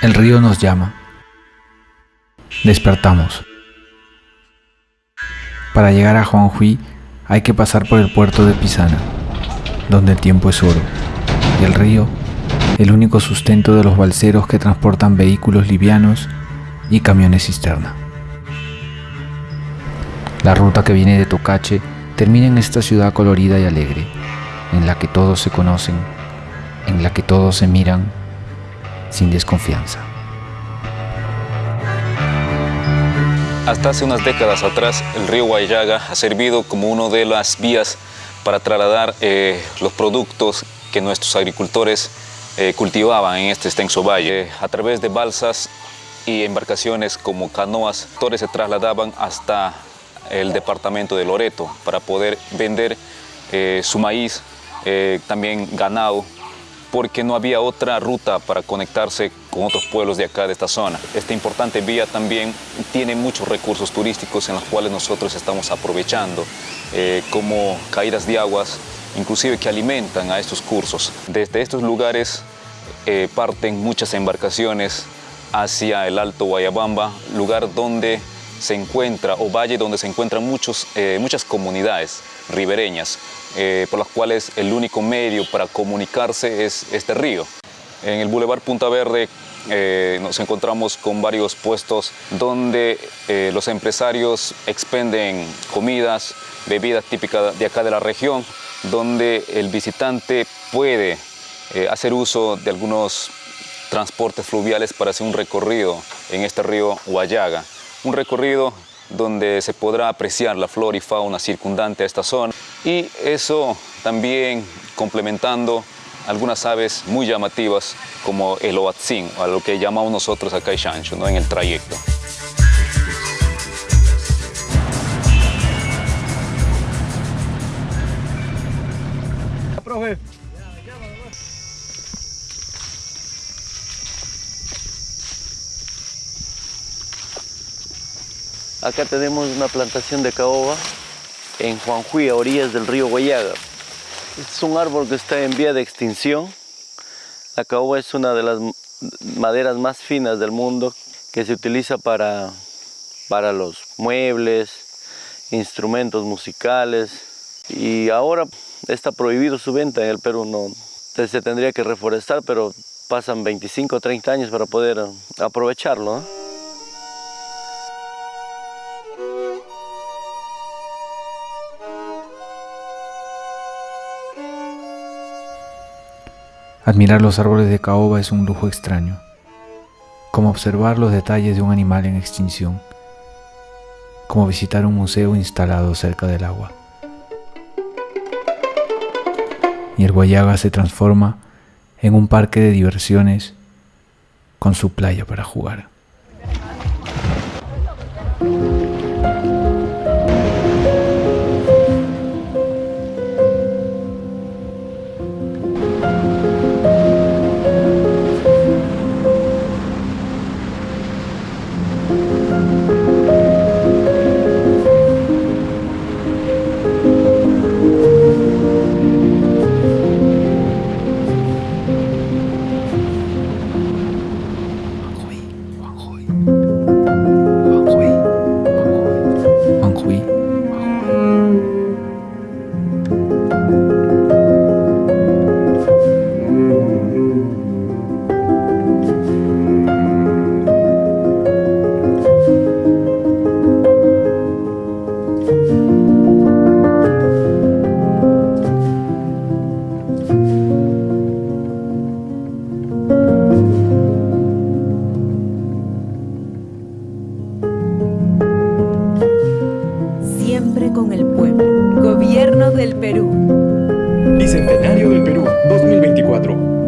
El río nos llama. Despertamos. Para llegar a Juanjuy hay que pasar por el puerto de Pisana, donde el tiempo es oro, y el río, el único sustento de los balseros que transportan vehículos livianos y camiones cisterna. La ruta que viene de Tocache termina en esta ciudad colorida y alegre, en la que todos se conocen, en la que todos se miran sin desconfianza. Hasta hace unas décadas atrás, el río Guayaga ha servido como una de las vías para trasladar eh, los productos que nuestros agricultores eh, cultivaban en este extenso valle. A través de balsas y embarcaciones como canoas, todos se trasladaban hasta el departamento de Loreto para poder vender eh, su maíz, también ganado, porque no había otra ruta para conectarse con otros pueblos de acá, de esta zona. Esta importante vía también tiene muchos recursos turísticos en los cuales nosotros estamos aprovechando, eh, como caídas de aguas, inclusive que alimentan a estos cursos. Desde estos lugares eh, parten muchas embarcaciones hacia el Alto Guayabamba, lugar donde se encuentra, o valle donde se encuentran muchos, eh, muchas comunidades ribereñas, eh, por las cuales el único medio para comunicarse es este río. En el Boulevard Punta Verde eh, nos encontramos con varios puestos donde los empresarios expenden comidas, bebidas típicas de acá de la región, donde el visitante puede hacer uso de algunos transportes fluviales para hacer un recorrido en este río Guayaga un recorrido donde se podrá apreciar la flora y fauna circundante a esta zona y eso también complementando algunas aves muy llamativas como el oatzin, a lo que llamamos nosotros acá ¿no? en el trayecto. Acá tenemos una plantación de caoba en Juanjuy, a orillas del río Guayaga. Este es un árbol que está en vía de extinción. La caoba es una de las maderas más finas del mundo que se utiliza para, para los muebles, instrumentos musicales y ahora está prohibido su venta en el Perú. No, se tendría que reforestar, pero pasan 25 o 30 años para poder aprovecharlo. Admirar los árboles de caoba es un lujo extraño, como observar los detalles de un animal en extinción, como visitar un museo instalado cerca del agua. Y el Guayaga se transforma en un parque de diversiones con su playa para jugar.